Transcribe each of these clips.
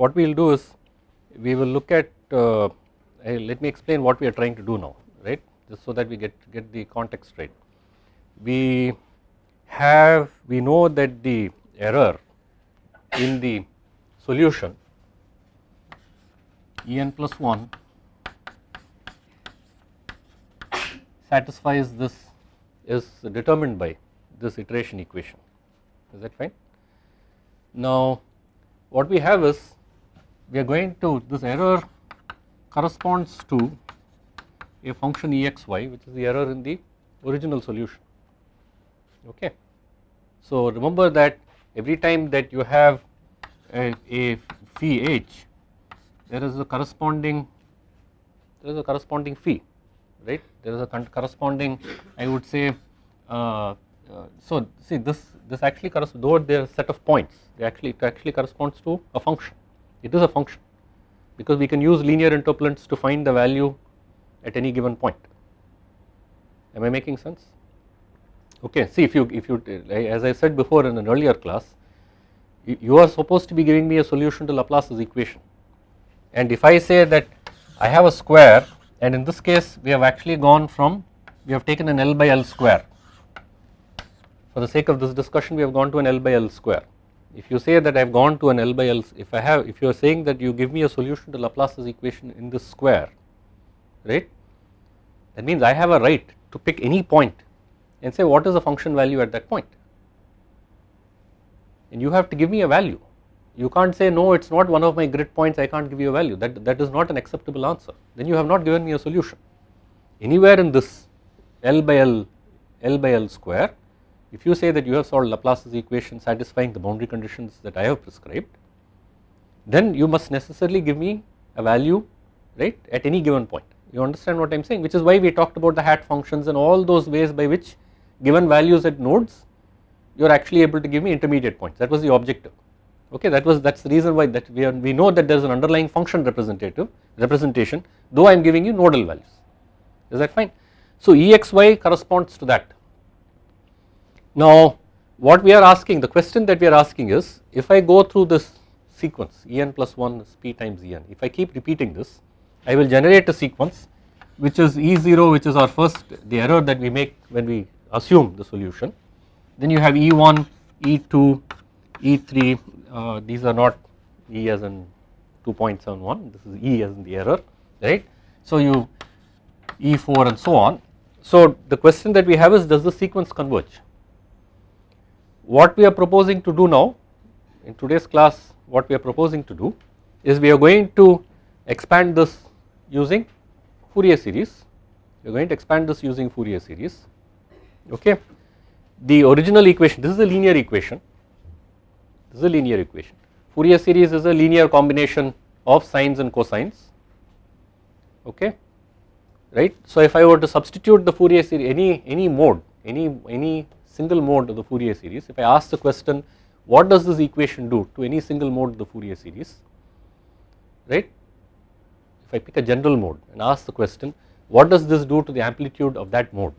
what we will do is we will look at uh, let me explain what we are trying to do now right just so that we get get the context right. We have we know that the error in the solution En plus 1 satisfies this is determined by this iteration equation is that fine. Now what we have is we are going to this error corresponds to a function exy which is the error in the original solution. Okay. So remember that every time that you have a, a phi h there is a corresponding there is a corresponding phi right? There is a corresponding I would say uh, uh, so see this this actually corresponds though there are set of points they actually it actually corresponds to a function it is a function because we can use linear interpolants to find the value at any given point. Am I making sense? Okay see if you if you as I said before in an earlier class you are supposed to be giving me a solution to Laplace's equation. And if I say that I have a square and in this case we have actually gone from we have taken an L by L square. For the sake of this discussion we have gone to an L by L square if you say that I have gone to an L by L if I have if you are saying that you give me a solution to Laplace's equation in this square right? That means I have a right to pick any point and say what is the function value at that point? And you have to give me a value. You can't say no it is not one of my grid points I can't give you a value. That that is not an acceptable answer. Then you have not given me a solution. Anywhere in this L by L L by L square if you say that you have solved Laplace's equation satisfying the boundary conditions that I have prescribed then you must necessarily give me a value right at any given point. You understand what I am saying? Which is why we talked about the hat functions and all those ways by which given values at nodes you are actually able to give me intermediate points. That was the objective. Okay that was that is the reason why that we are we know that there is an underlying function representative representation though I am giving you nodal values. Is that fine. So Exy corresponds to that. Now what we are asking the question that we are asking is if I go through this sequence En plus 1 is p times En if I keep repeating this I will generate a sequence which is E0 which is our first the error that we make when we assume the solution then you have E1 E2 E3 uh, these are not E as in 2.71 this is E as in the error right. So you E4 and so on. So the question that we have is does the sequence converge? What we are proposing to do now in today's class what we are proposing to do is we are going to expand this using Fourier series we are going to expand this using Fourier series okay. The original equation this is a linear equation this is a linear equation. Fourier series is a linear combination of sines and cosines okay right. So if I were to substitute the Fourier series any any mode any any single mode of the Fourier series if I ask the question what does this equation do to any single mode of the Fourier series right. If I pick a general mode and ask the question what does this do to the amplitude of that mode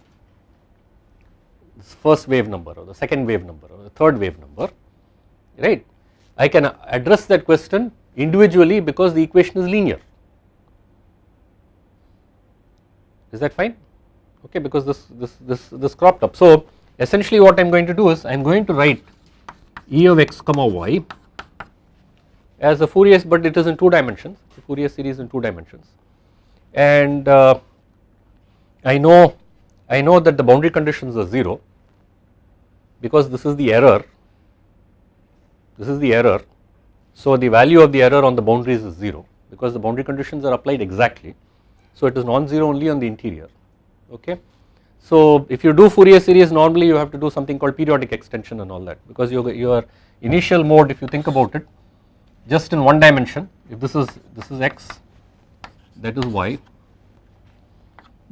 this first wave number or the second wave number or the third wave number right. I can address that question individually because the equation is linear is that fine okay because this this this this cropped up. So essentially what I am going to do is I am going to write E of x comma y as a Fourier but it is in two dimensions the Fourier series in two dimensions and uh, I know I know that the boundary conditions are 0 because this is the error this is the error. So the value of the error on the boundaries is 0 because the boundary conditions are applied exactly. So it is non-zero only on the interior okay. So if you do Fourier series normally you have to do something called periodic extension and all that because your, your initial mode if you think about it just in one dimension if this is this is x that is y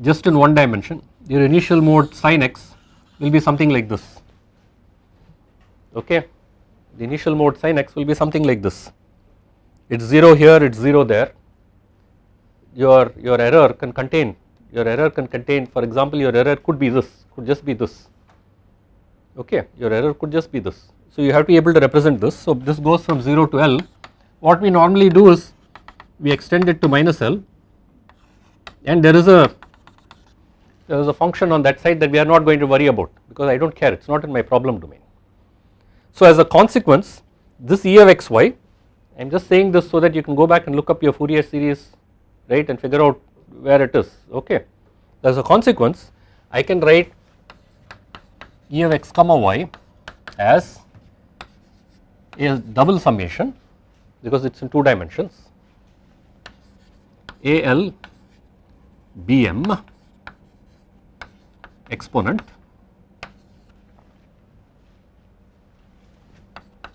just in one dimension your initial mode sin x will be something like this okay the initial mode sin x will be something like this. It is 0 here, it is 0 there. Your, your error can contain, your error can contain for example your error could be this, could just be this, okay, your error could just be this. So you have to be able to represent this. So this goes from 0 to L, what we normally do is we extend it to minus L and there is a there is a function on that side that we are not going to worry about because I do not care it is not in my problem domain. So as a consequence this E of xy I am just saying this so that you can go back and look up your Fourier series right and figure out where it is okay. As a consequence I can write E of x comma y as a double summation because it is in 2 dimensions AL BM exponent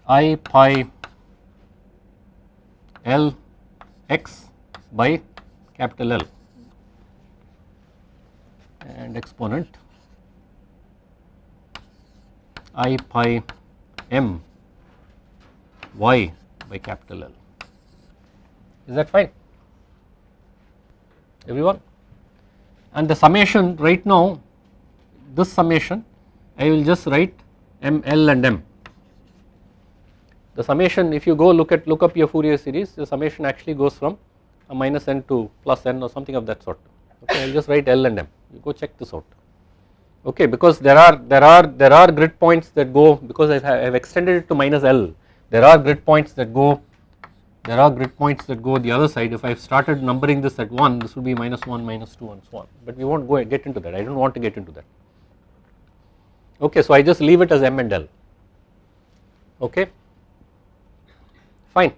I pi L x by capital L and exponent I pi m y by capital L. Is that fine? Everyone? And the summation right now, this summation I will just write m, l and m. The summation if you go look at look up your Fourier series, the summation actually goes from a minus n to plus n or something of that sort. Okay, I will just write l and m. You go check this out. Okay, because there are there are there are grid points that go because I have extended it to minus l there are grid points that go there are grid points that go the other side. If I have started numbering this at 1 this will be minus 1 minus 2 and so on. But we will not go get into that. I do not want to get into that. Okay so I just leave it as m and l. Okay? Fine.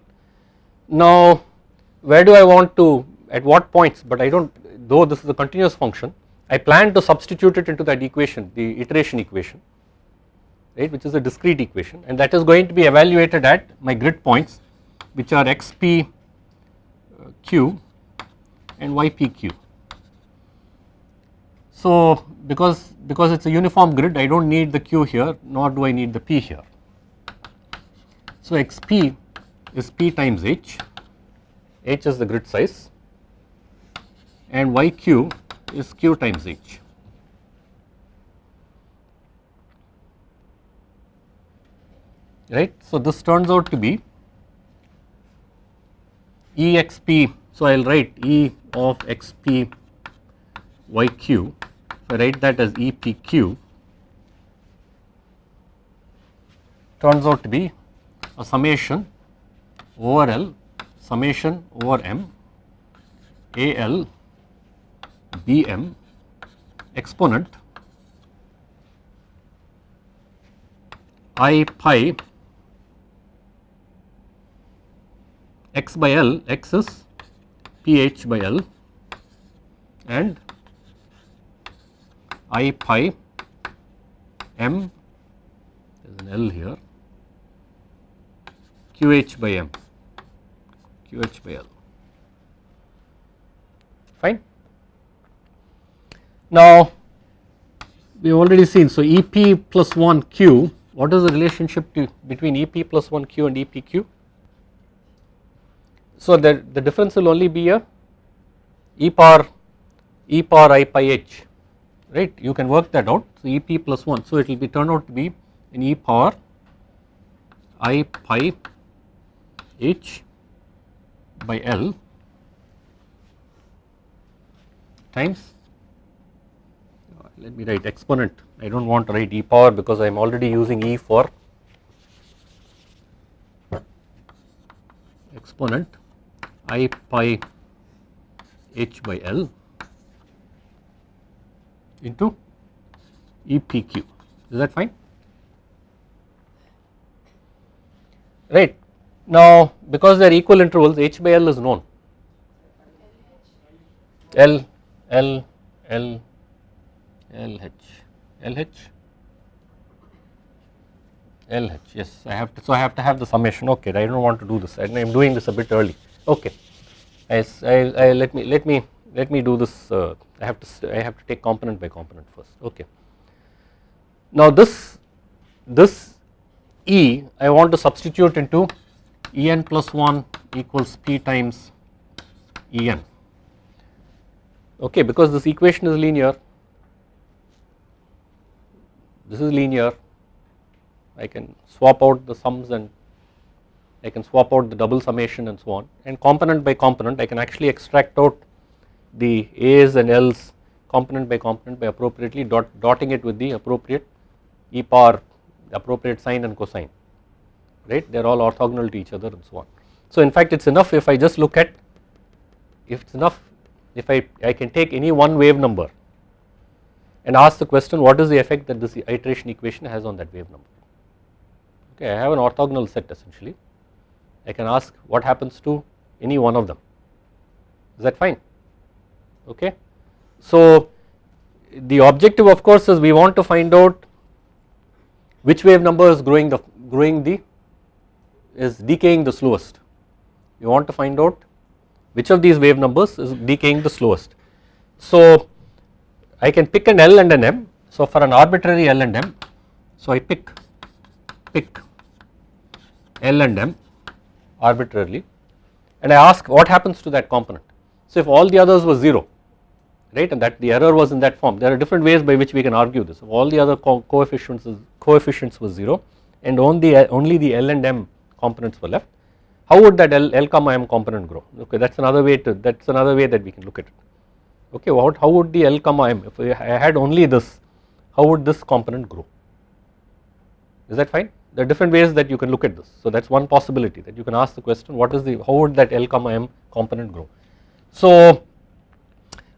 Now where do I want to at what points but I do not though this is a continuous function I plan to substitute it into that equation the iteration equation right which is a discrete equation and that is going to be evaluated at my grid points which are xp uh, q and ypq. So because because it is a uniform grid I do not need the q here nor do I need the p here. So xp is p times h, h is the grid size and yq is q times h. right. So, this turns out to be exp. So, I will write E of xp yq. I write that as epq, turns out to be a summation over L summation over m AL BM exponent I pi x by L, x is pH by L and I pi m there is an L here QH by m QH by L fine. Now we have already seen. So EP plus 1 Q what is the relationship to, between EP plus 1 Q and EPQ so, the, the difference will only be a e power e power i pi h right? You can work that out. So, e p plus 1 so it will be turn out to be an e power i pi h by L times let me write exponent I do not want to write e power because I am already using e for exponent i pi h by L into EPQ. Is that fine? Right. Now, because they are equal intervals, h by L is known. L, L, L, L H, L H, L H. Yes, I have to. So I have to have the summation. Okay, I don't want to do this. I am doing this a bit early okay I, I, let me let me let me do this uh, I have to I have to take component by component first okay now this this E I want to substitute into En plus 1 equals P times En okay because this equation is linear this is linear. I can swap out the sums and I can swap out the double summation and so on. And component by component I can actually extract out the A's and L's component by component by appropriately dot, dotting it with the appropriate e power appropriate sine and cosine right? They are all orthogonal to each other and so on. So in fact it is enough if I just look at if it is enough if I, I can take any one wave number and ask the question what is the effect that this iteration equation has on that wave number? Okay I have an orthogonal set essentially. I can ask what happens to any one of them. Is that fine? Okay. So the objective of course is we want to find out which wave number is growing the growing the is decaying the slowest. You want to find out which of these wave numbers is decaying the slowest. So I can pick an L and an M. So for an arbitrary L and M so I pick pick L and M arbitrarily. And I ask what happens to that component. So if all the others were 0 right and that the error was in that form there are different ways by which we can argue this. If all the other co coefficients coefficients was 0 and only only the L and M components were left how would that L, L comma M component grow? Okay that is another way to that is another way that we can look at it okay what how would the L comma M if I had only this how would this component grow? Is that fine? There are different ways that you can look at this. So that is one possibility that you can ask the question what is the how would that L comma M component grow? So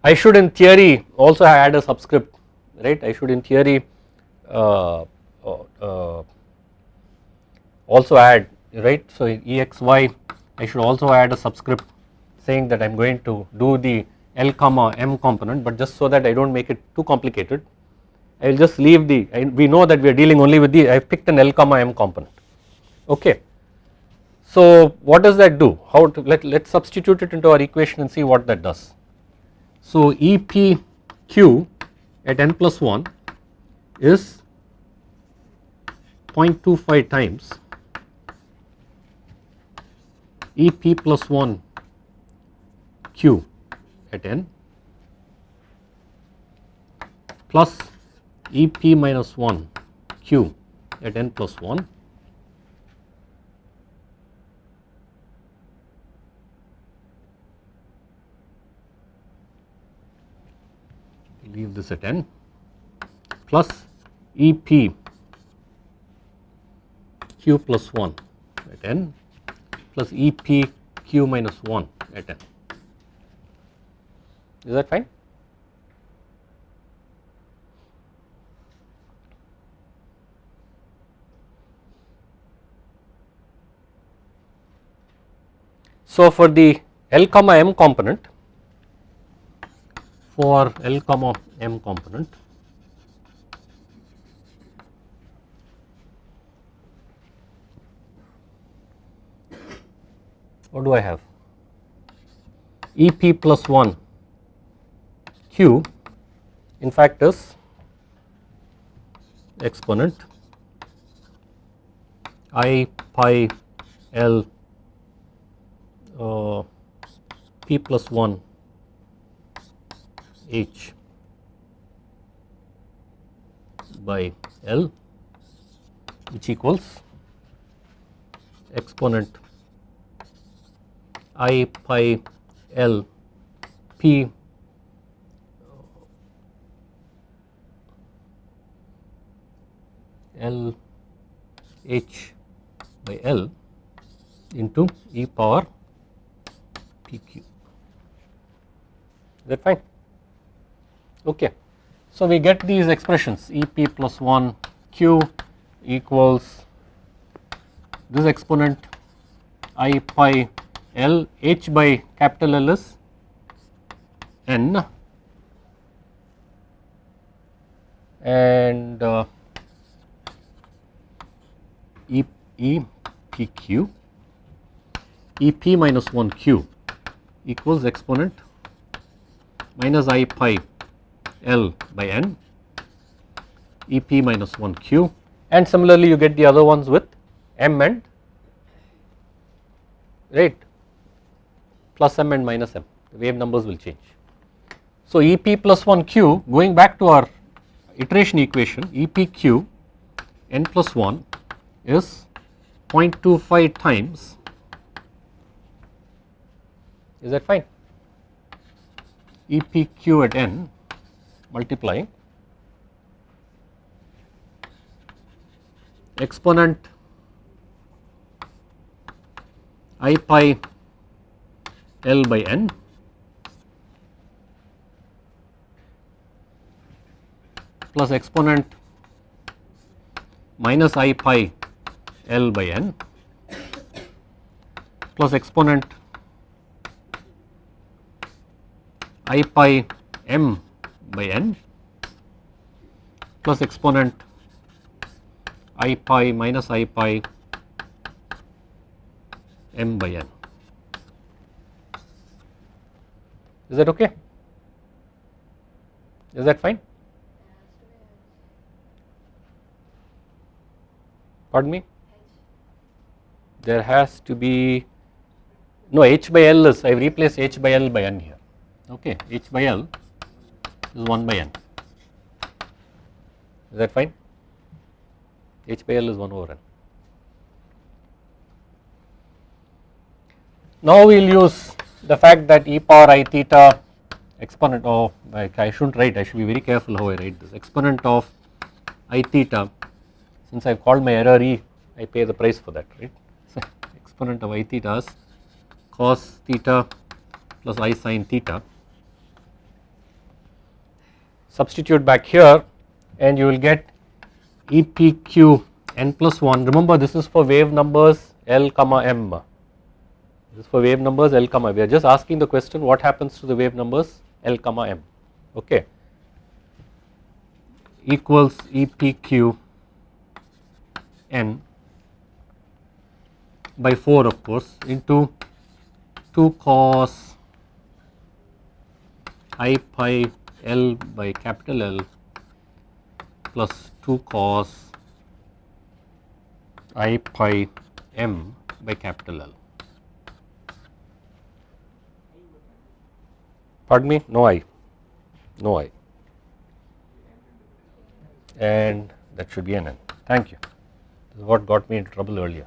I should in theory also add a subscript right? I should in theory uh, uh, also add right. So exy I should also add a subscript saying that I am going to do the L comma M component but just so that I do not make it too complicated I will just leave the we know that we are dealing only with the I have picked an L comma M component okay. So what does that do how to let let us substitute it into our equation and see what that does. So EPQ at n plus 1 is 0.25 times EP plus 1 Q at n plus EP minus 1 Q at n plus 1 leave this at n plus EP Q plus 1 at n plus E p q minus 1 at n. Is that fine? So, for the L comma m component for L comma m component what do I have EP plus 1 Q in fact is exponent I pi L uh, P plus 1 H by L which equals exponent i pi l p l h by l into e power p q. Is that fine? Okay. So, we get these expressions E p plus 1 q equals this exponent i pi L H by capital L is N and uh, E, e P Q? E P minus 1 Q equals exponent minus I pi L by N. E P minus 1 Q. And similarly you get the other ones with M and right plus m and minus m. The wave numbers will change. So EP plus 1 q going back to our iteration equation EPQ n plus 1 is 0.25 times. Is that fine? EPQ at n multiplying exponent i pi L by n plus exponent minus i pi L by n plus exponent i pi m by n plus exponent i pi minus i pi m by n. Is that okay? Is that fine? Pardon me? There has to be no h by l is I have replaced h by l by n here. Okay, h by l is 1 by n. Is that fine? h by l is 1 over n. Now we will use the fact that e power i theta exponent of like I should not write I should be very careful how I write this exponent of i theta since I have called my error e I pay the price for that right exponent of i theta is cos theta plus i sin theta. Substitute back here and you will get EPQ n plus 1 remember this is for wave numbers L comma m. This is for wave numbers L comma we are just asking the question what happens to the wave numbers L comma m? Okay. Equals EPQ n by 4 of course into 2 cos i pi L by capital L plus 2 cos i pi m by capital L. Pardon me? No I, no I, and that should be an n. Thank you. This is what got me into trouble earlier.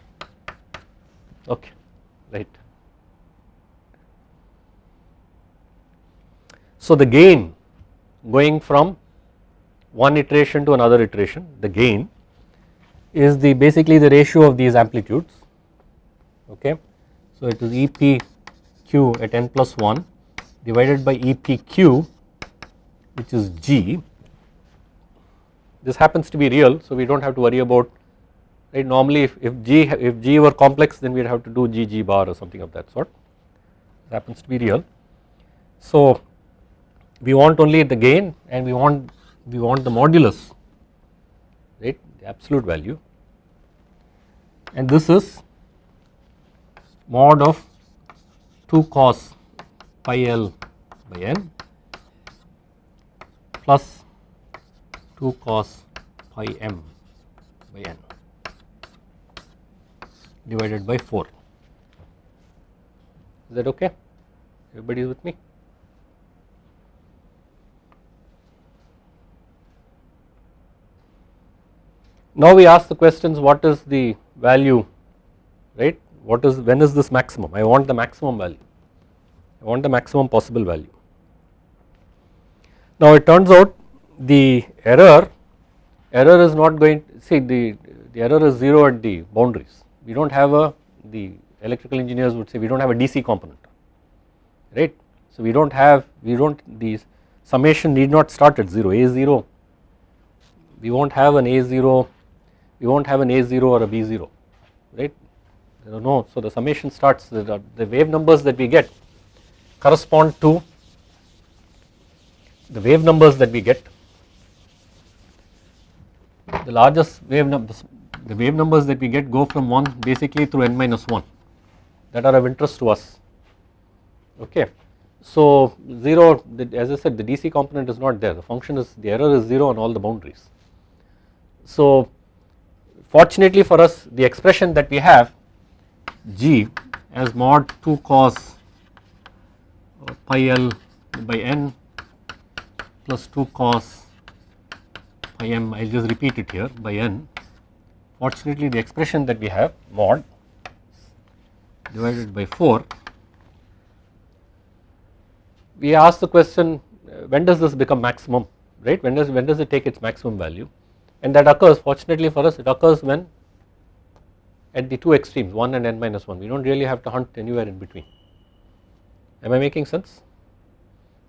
Okay, right. So the gain going from one iteration to another iteration, the gain is the basically the ratio of these amplitudes. Okay, so it is EPQ at n plus 1 divided by EPQ which is G. This happens to be real so we do not have to worry about right? Normally if, if G if G were complex then we would have to do G G bar or something of that sort. This happens to be real. So we want only the gain and we want we want the modulus right? The absolute value. And this is mod of 2 cos pi L by n plus 2 cos pi m by n divided by 4. Is that okay? Everybody is with me? Now we ask the questions what is the value right what is when is this maximum I want the maximum value I want the maximum possible value. Now it turns out the error, error is not going to see the, the error is 0 at the boundaries. We do not have a the electrical engineers would say we do not have a DC component right. So we do not have we do not the summation need not start at 0 A0 we will not have an A0 we will not have an A0 or a B0 right? No so the summation starts the, the wave numbers that we get correspond to the wave numbers that we get. The largest wave numbers the wave numbers that we get go from 1 basically through n minus 1 that are of interest to us okay. So 0 as I said the DC component is not there the function is the error is 0 on all the boundaries. So fortunately for us the expression that we have g as mod 2 cos uh, pi L by n plus 2 cos pi m I will just repeat it here by n fortunately the expression that we have mod divided by 4 we ask the question uh, when does this become maximum right? When does when does it take its maximum value? And that occurs fortunately for us it occurs when at the two extremes 1 and n minus 1 we do not really have to hunt anywhere in between. Am I making sense?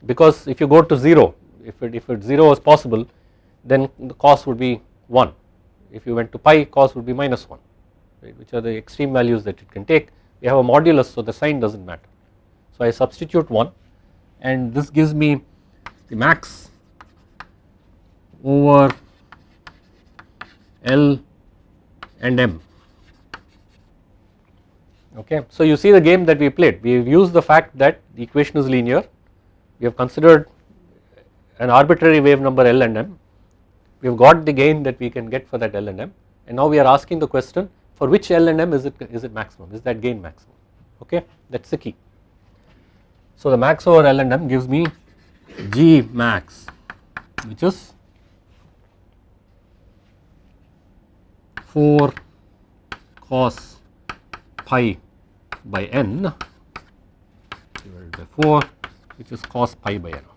Because if you go to 0 if it if it 0 is possible then the cos would be 1 if you went to pi cos would be minus 1 right which are the extreme values that it can take we have a modulus so the sign does not matter. So I substitute 1 and this gives me the max over L and M okay. So you see the game that we played we have used the fact that the equation is linear we have considered an arbitrary wave number L and M we have got the gain that we can get for that L and M and now we are asking the question for which L and M is it is it maximum is that gain maximum okay that is the key. So the max over L and M gives me G max which is 4 cos pi by n divided by 4 which is cos pi by n.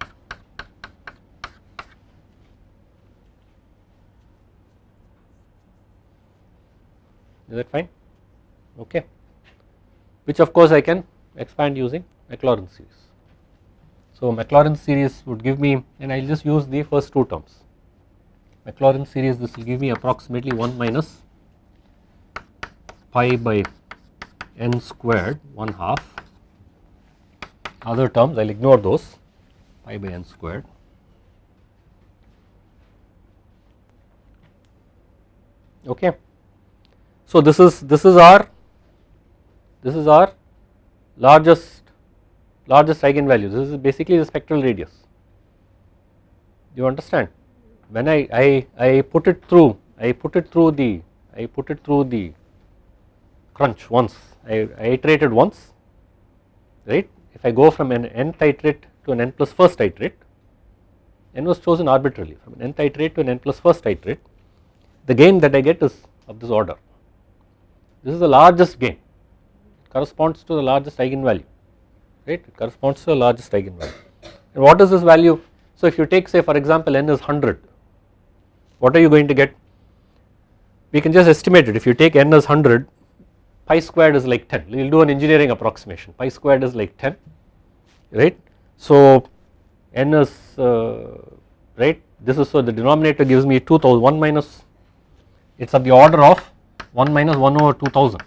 Is that fine? Okay. Which of course I can expand using Maclaurin series. So Maclaurin series would give me and I will just use the first two terms. Maclaurin series this will give me approximately 1 minus pi by n squared 1 half other terms I will ignore those pi by n squared okay. So this is this is our this is our largest largest eigenvalue. This is basically the spectral radius. You understand? When I, I, I put it through I put it through the I put it through the crunch once. I, I iterated once right? If I go from an nth iterate to an n plus first iterate n was chosen arbitrarily. From an nth iterate to an n plus first iterate the gain that I get is of this order this is the largest gain. Corresponds to the largest eigenvalue right? It corresponds to the largest eigenvalue. And what is this value? So if you take say for example n is 100 what are you going to get? We can just estimate it. If you take n as 100 pi squared is like 10 we will do an engineering approximation. Pi squared is like 10 right? So n is uh, right? This is so the denominator gives me 2000 1 minus it is of the order of 1 minus 1 over 2000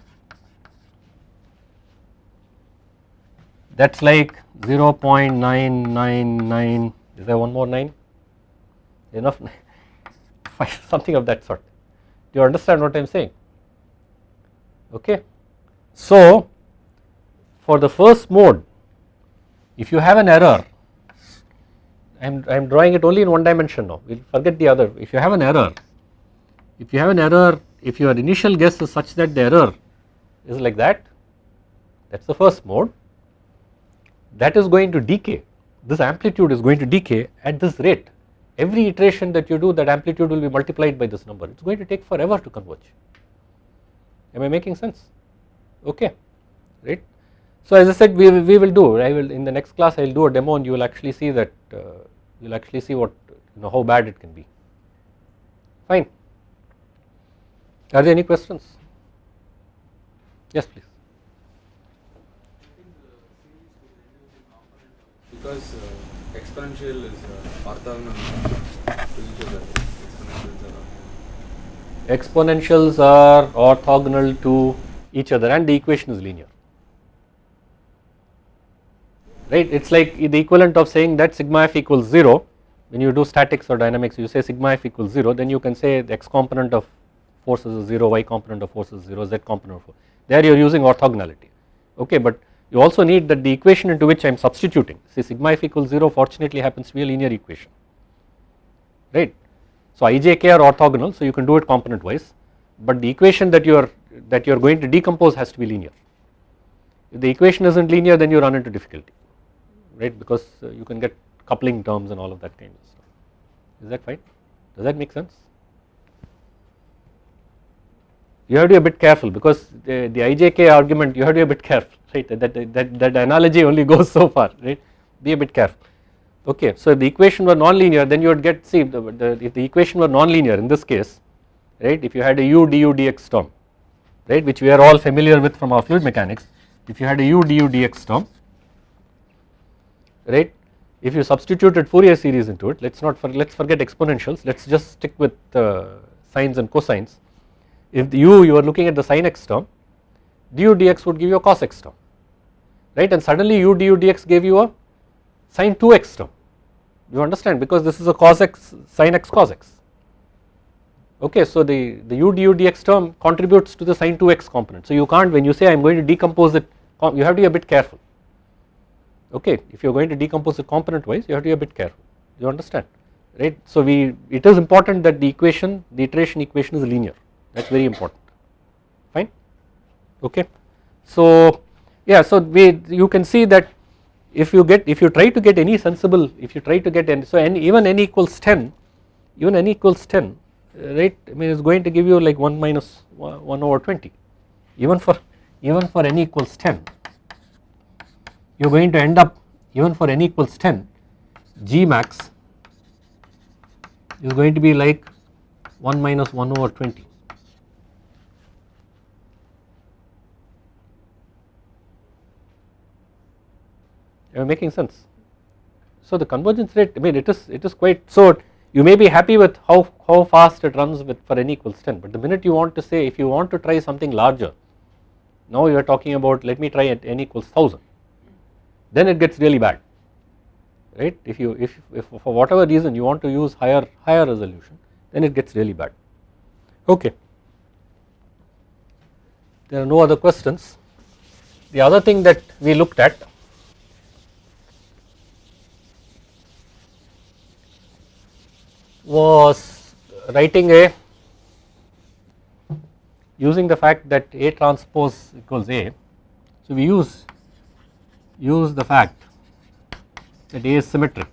that is like 0 0.999 is there one more 9 enough? Something of that sort. Do you understand what I am saying? Okay. So for the first mode if you have an error I am, I am drawing it only in one dimension now. We will forget the other. If you have an error if you have an error if your initial guess is such that the error is like that that is the first mode. That is going to decay. This amplitude is going to decay at this rate. Every iteration that you do that amplitude will be multiplied by this number. It is going to take forever to converge. Am I making sense? Okay. Right. So as I said we, we will do I will in the next class I will do a demo and you will actually see that uh, you will actually see what you know how bad it can be. Fine. Are there any questions? Yes please. Because uh, exponential is uh, orthogonal to each other. Exponentials are orthogonal to each other and the equation is linear right it is like the equivalent of saying that sigma f equals 0 when you do statics or dynamics you say sigma f equals 0 then you can say the x component of forces is 0 y component of forces is 0 z component of force there you are using orthogonality okay but you also need that the equation into which I am substituting see sigma f equals 0 fortunately happens to be a linear equation right so ijk are orthogonal so you can do it component wise but the equation that you are that you are going to decompose has to be linear. If the equation is not linear then you run into difficulty right because uh, you can get coupling terms and all of that kind of stuff. Is that fine? Does that make sense? You have to be a bit careful because the, the IJK argument you have to be a bit careful right? That, that, that, that analogy only goes so far right? Be a bit careful. Okay. So if the equation were non-linear then you would get see the, the, if the equation were non-linear in this case right? If you had a u du dx term right which we are all familiar with from our fluid mechanics if you had a u du dx term right? If you substituted Fourier series into it let us not for, let us forget exponentials let us just stick with uh, sines and cosines if u you are looking at the sin x term du dx would give you a cos x term right? And suddenly u du dx gave you a sin 2x term. You understand? Because this is a cos x sin x cos x. Okay so the the u du dx term contributes to the sin 2x component. So you can't when you say I am going to decompose it you have to be a bit careful. Okay if you are going to decompose it component wise you have to be a bit careful. You understand? Right? So we it is important that the equation the iteration equation is linear that is very important. Fine? Okay. So yeah so we you can see that if you get if you try to get any sensible if you try to get n so n even n equals 10 even n equals 10 right I mean it's going to give you like 1 minus 1 over 20 even for even for n equals 10 you are going to end up even for n equals 10 G max is going to be like 1 minus 1 over 20 Am I making sense? So the convergence rate I mean it is it is quite so you may be happy with how, how fast it runs with for n equals 10 but the minute you want to say if you want to try something larger now you are talking about let me try at n equals 1000 then it gets really bad right? If you if, if for whatever reason you want to use higher higher resolution then it gets really bad. Okay. There are no other questions. The other thing that we looked at was writing a using the fact that A transpose equals A. So, we use use the fact that A is symmetric.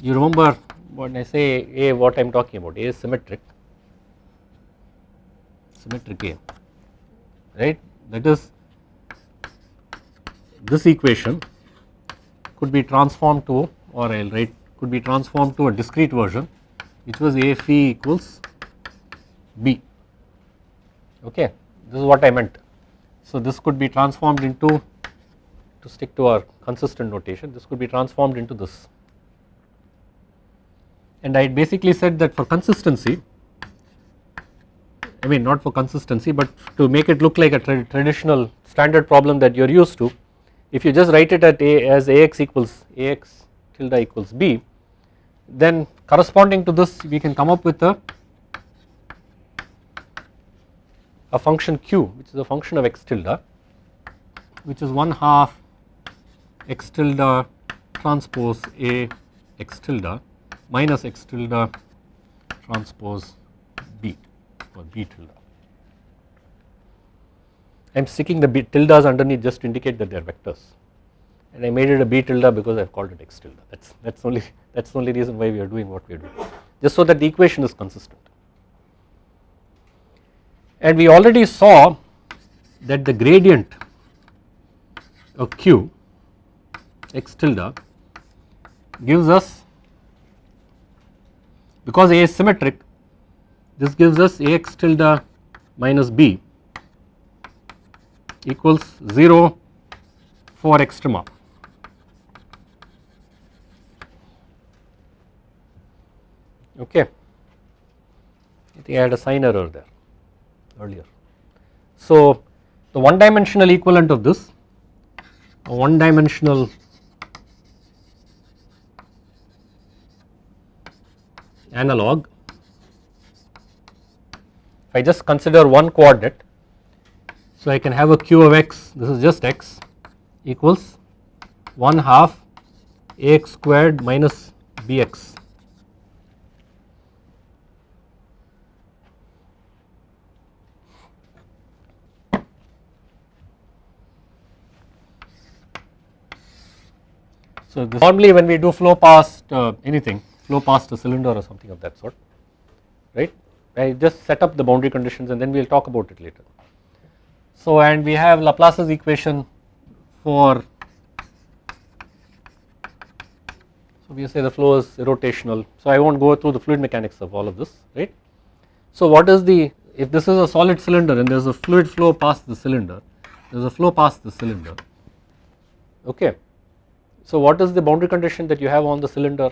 You remember when I say A what I am talking about A is symmetric symmetric A right that is this equation could be transformed to or I will write could be transformed to a discrete version which was A phi equals B okay this is what I meant. So this could be transformed into to stick to our consistent notation this could be transformed into this and I basically said that for consistency I mean not for consistency but to make it look like a tra traditional standard problem that you are used to if you just write it at a as ax equals ax tilde equals b then corresponding to this we can come up with a a function q which is a function of x tilde which is 1 half x tilde transpose a x tilde minus x tilde transpose b or b tilde. I am sticking the b tildes underneath just to indicate that they are vectors and I made it a b tilde because I have called it x tilde. That is that is only that is the only reason why we are doing what we are doing. Just so that the equation is consistent. And we already saw that the gradient of q x tilde gives us because A is symmetric this gives us Ax tilde minus B equals 0 for extrema okay. I think I had a sign error there earlier. So the one dimensional equivalent of this a one dimensional analog if I just consider one coordinate so I can have a q of x this is just x equals 1 half ax squared minus bx So normally when we do flow past uh, anything, flow past a cylinder or something of that sort, right? I just set up the boundary conditions and then we will talk about it later. So and we have Laplace's equation for so we say the flow is rotational so I will not go through the fluid mechanics of all of this right. So what is the if this is a solid cylinder and there is a fluid flow past the cylinder there is a flow past the cylinder okay. So what is the boundary condition that you have on the cylinder?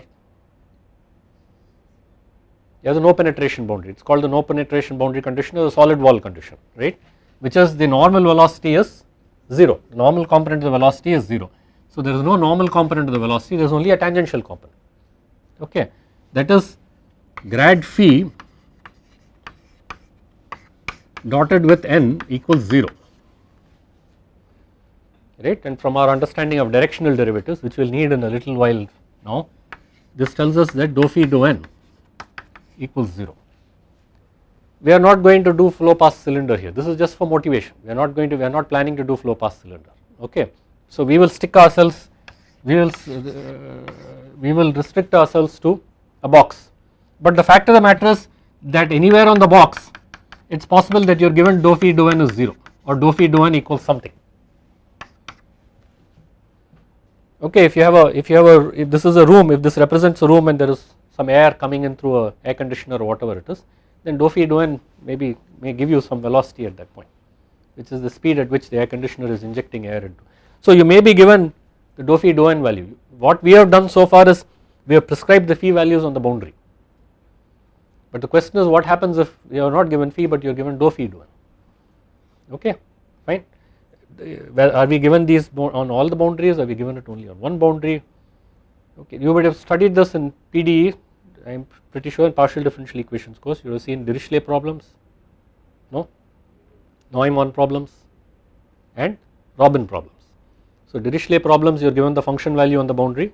You have the no penetration boundary. It is called the no penetration boundary condition or the solid wall condition right? Which is the normal velocity is 0 the normal component of the velocity is 0. So there is no normal component of the velocity. There is only a tangential component. Okay. That is grad phi dotted with n equals 0 right? And from our understanding of directional derivatives which we will need in a little while now this tells us that dou phi dou n equals 0. We are not going to do flow past cylinder here. This is just for motivation. We are not going to we are not planning to do flow past cylinder okay. So we will stick ourselves we will uh, we will restrict ourselves to a box. But the fact of the matter is that anywhere on the box it is possible that you are given dou phi dou n is 0 or dou phi dou n equals something okay if you have a if you have a if this is a room if this represents a room and there is some air coming in through a air conditioner or whatever it is then dou phi dou n maybe may give you some velocity at that point which is the speed at which the air conditioner is injecting air into. So you may be given the dou phi dou n value. What we have done so far is we have prescribed the phi values on the boundary. But the question is what happens if you are not given phi but you are given dou phi dou n okay are we given these on all the boundaries? Are we given it only on one boundary? Okay you would have studied this in PDE I am pretty sure in partial differential equations course you have seen Dirichlet problems. No? Neumann problems. And Robin problems. So Dirichlet problems you are given the function value on the boundary.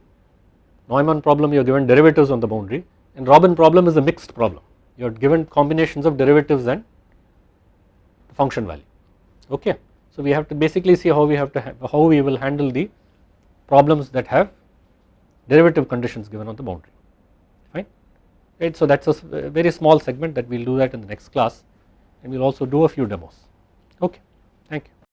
Neumann problem you are given derivatives on the boundary. And Robin problem is a mixed problem. You are given combinations of derivatives and function value. Okay. So we have to basically see how we have to how we will handle the problems that have derivative conditions given on the boundary fine right. So that is a very small segment that we will do that in the next class and we will also do a few demos okay thank you.